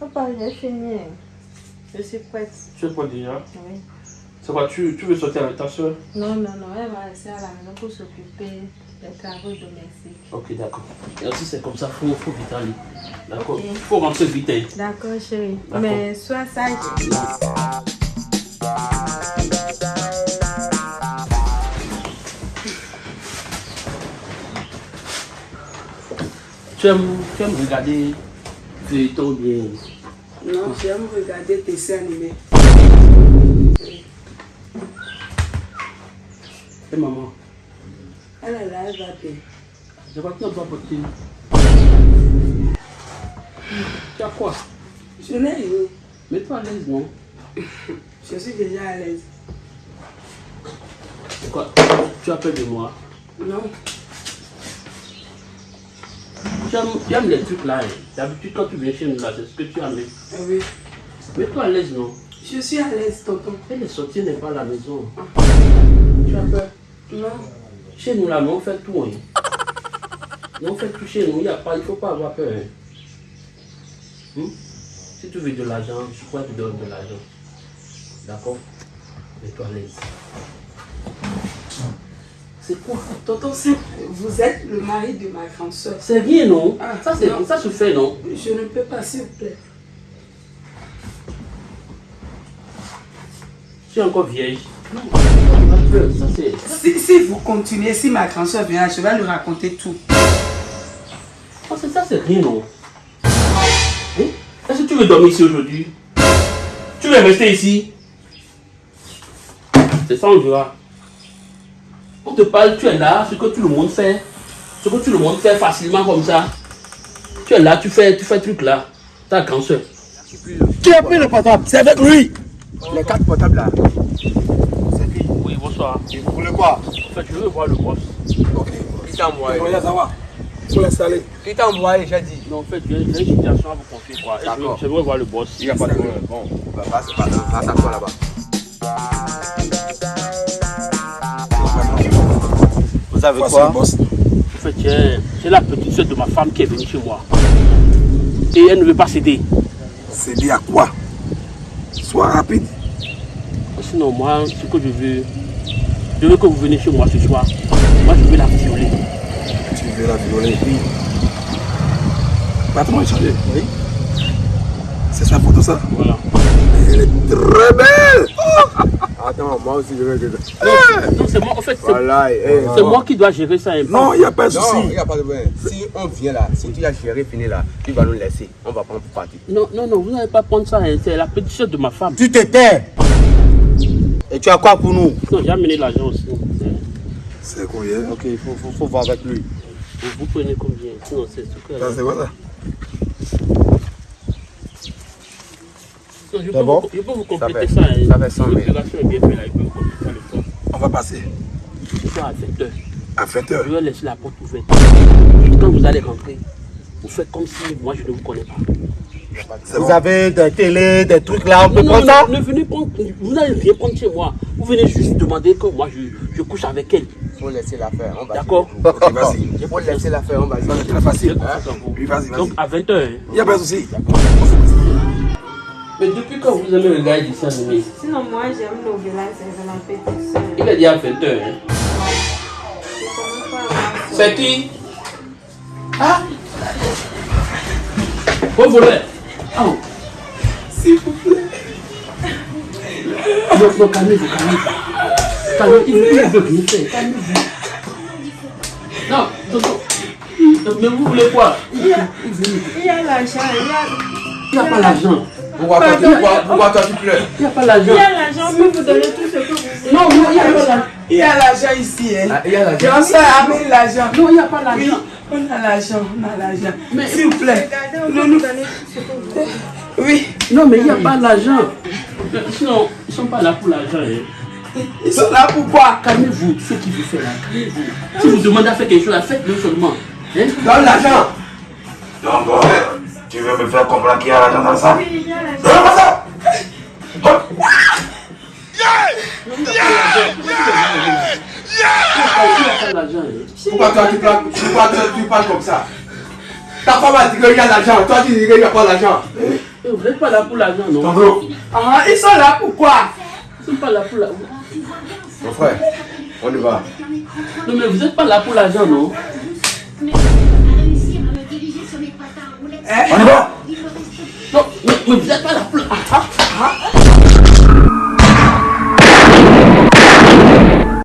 Papa, j'ai fini. Je suis prête. Tu es prête déjà Oui. C'est quoi, tu, tu veux sortir avec ta soeur Non, non, non, elle va rester à la maison pour s'occuper des travaux domestiques. Ok, d'accord. Et aussi, c'est comme ça, il faut, faut vite aller. D'accord. Il faut rentrer vite. hein. D'accord, chérie. Mais sois sage. Tu aimes, tu aimes regarder feuilleton bien Non, j'aime regarder tes dessins animés. Et maman, Elle est là, elle va bien. je vois que tu n'as pas porté. Tu as quoi? Je n'ai rien. Mets-toi à l'aise, non? Je suis déjà à l'aise. Quoi? Tu as peur de moi? Non, tu aimes, tu aimes les trucs là. hein. D'habitude, quand tu viens chez nous là, c'est ce que tu aimes. ah oui. Mets-toi à l'aise, non? Je suis à l'aise, tonton. Et les sorties n'est pas à la maison. Tu as peur? Non, Chez nous là, mais on fait tout. Hein. On fait tout chez nous, il ne faut pas avoir peur. hein. Hmm? Si tu veux de l'argent, je pourrais te donner de l'argent. D'accord? Mets-toi à l'aise. C'est quoi tonton, vous êtes le mari de ma grande soeur. C'est rien, non Ah, ça, c'est- non. ça se fait, non Je ne peux pas, s'il vous plaît. Tu es encore vieille. Non, ça. Si, si vous continuez, si ma grande soeur vient, je vais lui raconter tout. Oh, c'est ça, c'est rien, non Hein? Est-ce que tu veux dormir ici aujourd'hui? Tu veux rester ici? C'est ça, on verra. On te parle, tu es là, ce que tout le monde fait. Ce que tout le monde fait facilement comme ça. Tu es là, tu fais, tu fais truc là. Ta grande soeur. Qui a pris le portable C'est avec lui Les quatre portables là. Oui, bonsoir. Et vous voulez quoi En fait, je veux voir le boss. Ok. Qui t'a envoyé va. Faut l'installer. Qui t'a envoyé, j'ai dit Non, en fait, j'ai une situation à vous confier. Quoi. Et je veux- D'accord. Voir le boss. Il n'y a pas de problème. Bon, bah, passe, passe, à toi En fait, j'ai la petite soeur de ma femme qui est venue chez moi. Et elle ne veut pas céder. Dit à quoi? Sois rapide. Sinon, moi, ce que je veux, je veux que vous venez chez moi ce soir. Moi, je veux la violer. Tu veux la violer Oui. Patron, échanger. Oui. C'est sa photo ça Voilà. Elle est très belle Attends, moi aussi je veux que... Non, c'est moi, en fait, c'est Voilà, eh, moi qui dois gérer ça. Non, il n'y a pas de Non, souci. il n'y a pas de problème. Si on vient là, si tu as géré fini là, tu vas nous laisser. On va prendre pour partir. Non, non, non, vous n'allez pas prendre ça. hein. C'est la petite soeur de ma femme. Tu te tais Et tu as quoi pour nous? Non, j'ai amené l'argent aussi. C'est combien Ok, il faut, faut, faut voir avec lui. Vous, vous prenez combien? Sinon, c'est ce que. Ça, c'est quoi ça Non, je, peux bon vous, je peux vous Ça compléter ça. hein. ça fait 100 000. L'opération est bien faite là. Je peux vous compléter ça le soir. On va passer Ce soir à 7 heures. à 20h. Je vais laisser la porte ouverte. Quand vous allez rentrer, vous faites comme si moi je ne vous connais pas. Vous bon. avez des télés, des trucs là, on peut Non, non, prendre ça? ne, ne venez prendre, vous n'allez rien prendre chez moi. Vous venez juste demander que moi je, je couche avec elle. Il faut laisser l'affaire. on va D'accord. Il faut laisser l'affaire, on va C'est facile. Hein? Oui, vas-y, vas-y. Donc à 20h. Il n'y a pas de souci. Mais depuis quand vous aimez regarder des dessins animés Sinon, moi, j'aime Novella, c'est ma petite soeur. Il a dit à 20h. C'est qui? Ah Bon volet Oh S'il vous plaît. Non, non, calmez-vous, calmez-vous. Calmez-vous, il il veut rien faire, calmez-vous. Non, non, non. Mais vous voulez quoi? Il y a, il y a l'argent, il y a, Il n'y a pas l'argent. Pourquoi toi, tu- pourquoi- pourquoi toi tu pleures Il n'y a pas il l'argent. y a l'argent, on peut vous donner tout ce que vous voulez. Non, non, il n'y a pas l'argent. Il y a l'argent ici, hein. Ah, Il y a la Grande soeur, amène l'argent. Non, il n'y a pas Oui, l'argent. on a l'argent, on a l'argent. Mais- S'il vous plaît. Regardez, on Non, peut non. vous donner tout ce que vous voulez. Oui. Non, mais il n'y a pas l'argent. Sinon, ils ne sont pas là pour l'argent. hein. Ils sont là pour quoi? Calmez-vous, ce qu'il vous fait là, calmez-vous. Si vous demandez à faire quelque chose, faites-le seulement. Hein? Donne l'argent Donc, tu veux me faire comprendre qu'il y a l'argent dans ça Oui, il y a l'argent. Donne moi ça? Hein. Pourquoi toi tu parles, pourquoi toi, tu parles comme ça? Ta femme a dit qu'il y a l'argent, toi tu dis qu'il n'y a pas l'argent. Eh, Vous n'êtes pas là pour l'argent, non? Ah, ils sont là pourquoi Vous n'êtes pas là pour l'argent. Mon frère, on y va. Non, mais vous n'êtes pas là pour l'argent, non? Hein? on y va